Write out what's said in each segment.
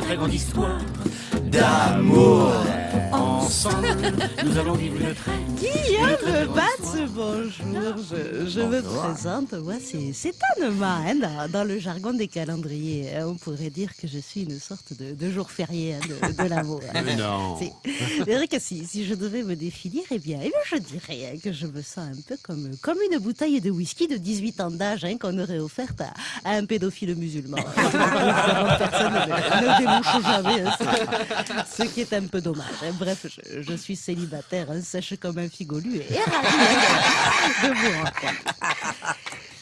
très grande histoire d'amour. Ensemble, nous allons vivre une très Guillaume Batz, bonjour. Je, je me présente. Moi, c'est Anema, hein, dans, dans le jargon des calendriers. hein. On pourrait dire que je suis une sorte de, de jour férié hein, de, de l'amour. hein. Non. C'est vrai que si, si je devais me définir, eh bien, eh bien je dirais hein, que je me sens un peu comme, comme une bouteille de whisky de 18 ans d'âge hein, qu'on aurait offerte à, à un pédophile musulman. Personnes ne, ne débouchent jamais, hein, ce, ce qui est un peu dommage. hein. Bref, je, je suis célibataire, hein, sèche comme un figolu et ravi hein, de, vous rencontrer.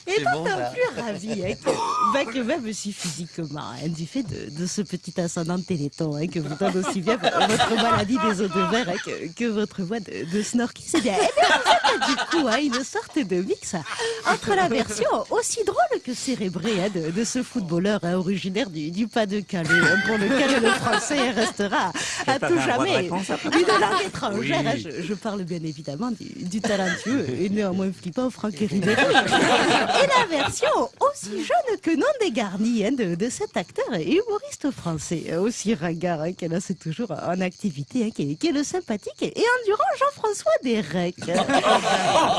Et d'autant plus ravi hein, que, bah, que même si physiquement, hein, du fait de, de ce petit ascendant téléthon hein, que vous donne aussi bien votre maladie des eaux de verre que, que votre voix de, de snorky, c'est bien. Eh bien, du coup hein, une sorte de mix hein, entre la version aussi drôle que cérébrée hein, de, de ce footballeur hein, originaire du, du Pas-de-Calais, hein, pour lequel le français restera à tout jamais une langue étrangère. hein. Je, je parle bien évidemment du, du talentueux et néanmoins flippant Franck Ribéry. Et la version aussi jeune que non dégarnie hein, de, de cet acteur et humoriste français, aussi ringard hein, qu'elle a c'est toujours en activité, hein, qui, est, qui est le sympathique et endurant Jean-François Derek.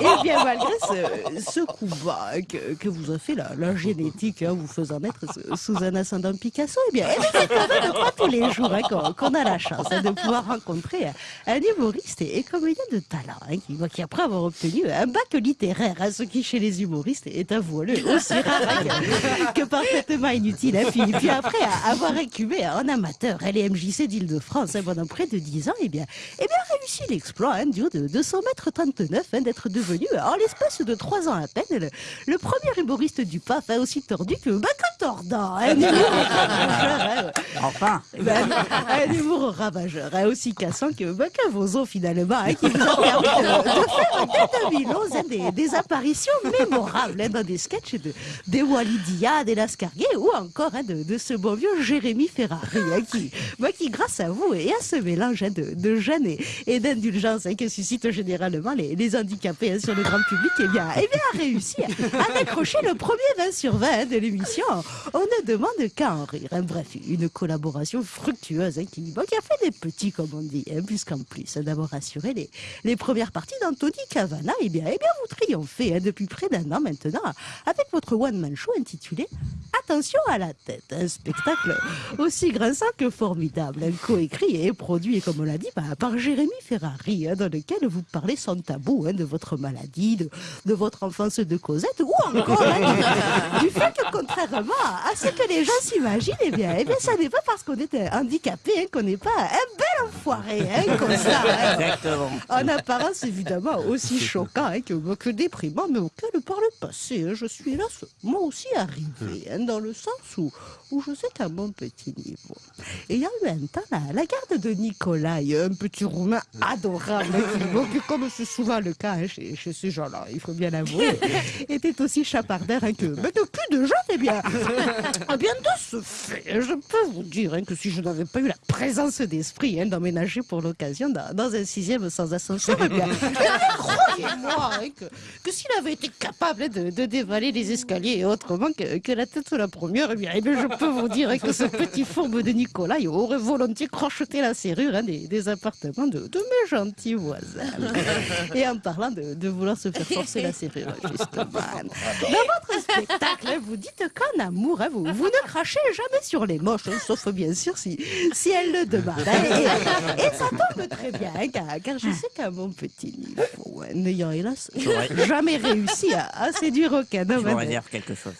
et bien malgré ce, ce coup bas que, que vous a fait la, la génétique, hein, vous faisant naître sous- un ascendant Picasso, eh bien, eh c'est pas tous les jours hein, qu'on a la chance hein, de pouvoir rencontrer un humoriste et, et comédien de talent, hein, qui, après avoir obtenu un bac littéraire, ce qui chez les humoristes est avoué aussi rare que, parfaitement inutile. Puis, puis après avoir incubé en amateur les MJC d'Île-de-France pendant près de 10 ans, eh bien, eh bien réussi l'exploit hein, du haut de, de 100 mètres 39 hein, d'être devenu en l'espace de 3 ans à peine le, le premier humoriste du PAF hein, aussi tordu que, bah, que tordant. hein, un humour ravageur, hein, Enfin, ben, un humour ravageur, hein, aussi cassant que, ben, que vos os finalement, hein, qui vous a permis de, de faire dès 2011 hein, des, des apparitions mémorables hein, dans des sketchs de, des Walidia, des Lascarguet ou encore hein, de, de ce bon vieux Jérémy Ferrari hein, qui, ben, qui, grâce à vous et à ce mélange hein, de, de gêne et, et d'indulgence hein, que suscitent généralement les, les handicapés hein, sur le grand public, eh bien, eh bien, a réussi à décrocher le premier 20 sur 20 hein, de l'émission. On ne demande qu'à en rire. hein. Bref, une collaboration fructueuse hein, qui, qui a fait des petits, comme on dit, hein, puisqu'en plus d'avoir assuré les, les premières parties d'Anthony Cavana, eh bien, eh bien, vous triomphez depuis près d'un an maintenant avec votre one-man show intitulé Attention à la tête, un spectacle aussi grinçant que formidable, coécrit et produit, comme on l'a dit, bah, par Jérémy Ferrari, hein, dans lequel vous parlez sans tabou hein, de votre maladie, de, votre enfance de Cosette, ou encore hein, du, fait que contrairement à ce que les gens s'imaginent, eh bien, eh ça n'est pas parce qu'on est handicapé qu'on n'est pas hein, comme ça. hein. exactement. En apparence, évidemment, aussi choquant hein, que, que déprimant, mais auquel, par le passé, hein, je suis hélas, moi aussi arrivé, hein, dans le sens où, où je sais qu'à mon petit niveau. Et il y a eu un temps, la, la garde de Nicolai, un petit roumain adorable, qui, comme c'est souvent le cas chez, chez ces gens-là, il faut bien l'avouer, était aussi chapardeur que, mais de plus de gens, eh bien, eh bien, de ce fait, je peux vous dire que si je n'avais pas eu la présence d'esprit hein, d'emménager pour l'occasion dans, dans un sixième sans ascenseur, eh bien, croyez-moi hein, que, que s'il avait été capable hein, de, de dévaler les escaliers et autrement que, que la tête sur la première, eh bien, eh bien, je peux vous dire hein, que ce petit fourbe de Nicolas il aurait volontiers crocheté la serrure hein, des, des appartements de, de mes gentils voisins. Et en parlant de, de vouloir se faire forcer la serrure, justement. Dans votre spectacle, vous dites qu'en amour, vous, vous ne crachez jamais sur les moches, sauf bien sûr si, si elles le demandent. Et, et ça tombe très bien, hein, car, car je sais qu'à mon petit niveau, hein, n'ayant hélas jamais réussi à, à séduire aucun Je homme. me hein, réserve quelque chose.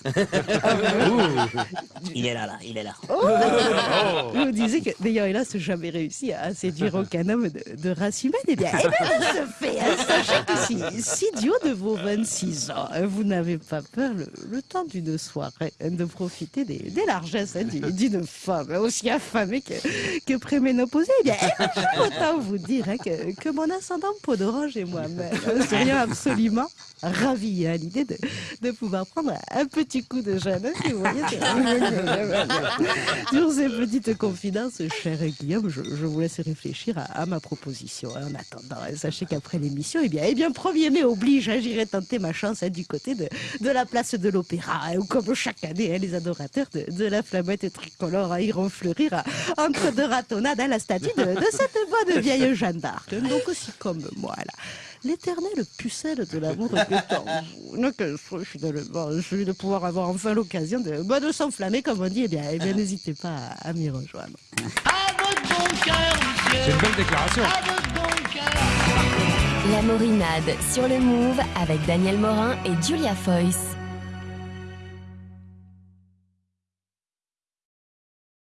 Il est là, là, il est là. Vous disiez que n'ayant hélas jamais réussi à séduire aucun homme de, de race humaine, eh bien, eh bien, de ce fait, hein, sachez que si, si haut de vos 26 ans, vous n'avez pas peur le, le temps d'une soirée de profiter des, des largesses du- d'une femme aussi affamée que, que préménopausée, eh bien, eh bien, autant vous dire hein, que, que mon ascendant peau d'orange et moi-même serions absolument ravis à l'idée de, de pouvoir prendre un petit coup de jeune. Si vous voyez, sur ces petites confidences, cher Guillaume, je, je vous laisse réfléchir à, à ma proposition. En attendant, sachez qu'après l'émission, eh bien, eh bien, 1er mai oblige, hein, j'irai tenter ma chance hein, du côté de, de la place de l'Opéra, hein, où comme chaque année, hein, les adorateurs de, de la flamette tricolore hein, iront fleurir hein, entre deux ratonnades à la statue de, de cette bonne vieille Jeanne d'Arc. Donc aussi comme moi, là l'éternelle pucelle de l'amour est en vous. Donc, euh, finalement, celui de pouvoir avoir enfin l'occasion de, bah, de s'enflammer, comme on dit, eh bien, eh bien n'hésitez pas à, à m'y rejoindre. À votre bon cœur, monsieur. C'est une belle déclaration. À votre bon cœur. La Morinade sur le Move avec Daniel Morin et Julia Foyce.